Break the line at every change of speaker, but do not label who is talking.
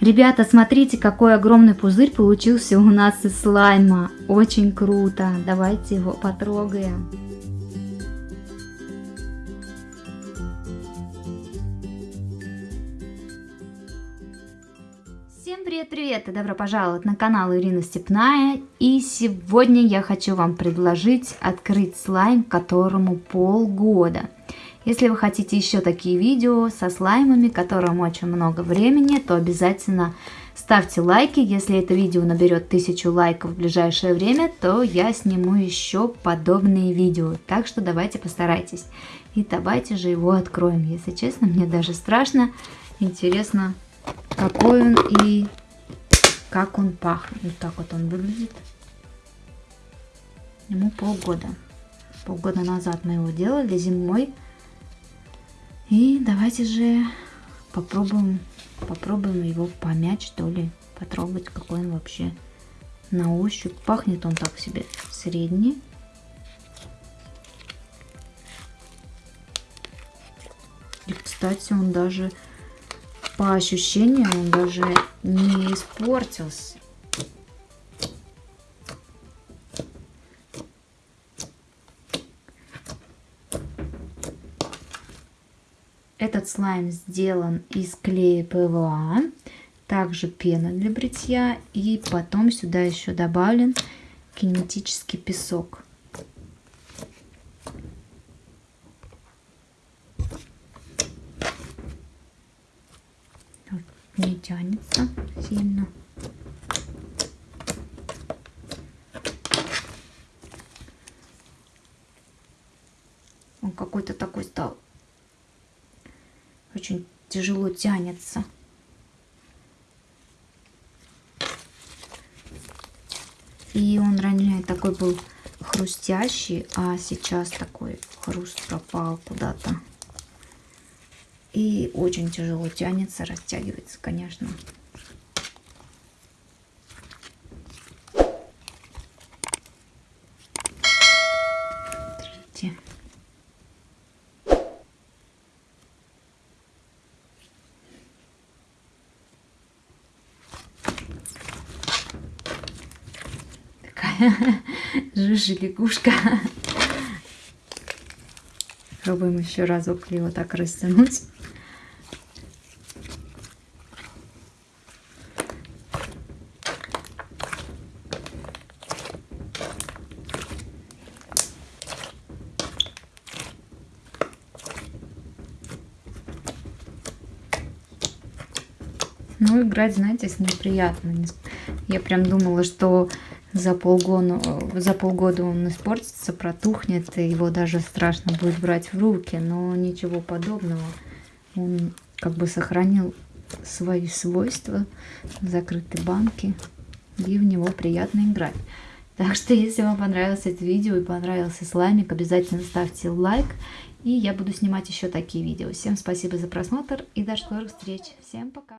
Ребята, смотрите, какой огромный пузырь получился у нас из слайма. Очень круто. Давайте его потрогаем. Всем привет-привет и добро пожаловать на канал Ирина Степная. И сегодня я хочу вам предложить открыть слайм, которому полгода. Если вы хотите еще такие видео со слаймами, которым очень много времени, то обязательно ставьте лайки. Если это видео наберет тысячу лайков в ближайшее время, то я сниму еще подобные видео. Так что давайте постарайтесь. И давайте же его откроем. Если честно, мне даже страшно. Интересно, какой он и как он пахнет. Вот так вот он выглядит. Ему полгода. Полгода назад мы его делали зимой. И давайте же попробуем, попробуем его помять, что ли, потрогать, какой он вообще на ощупь. Пахнет он так себе средний. И, кстати, он даже по ощущениям, он даже не испортился. Этот слайм сделан из клея ПВА, также пена для бритья и потом сюда еще добавлен кинетический песок. Не тянется сильно. Он какой-то такой стал очень тяжело тянется. И он ранее такой был хрустящий, а сейчас такой хруст пропал куда-то. И очень тяжело тянется, растягивается, конечно. Жижи лягушка. Пробуем еще разок его так растянуть. Ну, играть, знаете, с ним приятно. Я прям думала, что за полгода, за полгода он испортится, протухнет, и его даже страшно будет брать в руки, но ничего подобного. Он как бы сохранил свои свойства в закрытой банке, и в него приятно играть. Так что, если вам понравилось это видео и понравился слаймик, обязательно ставьте лайк, и я буду снимать еще такие видео. Всем спасибо за просмотр и до скорых встреч. Всем пока!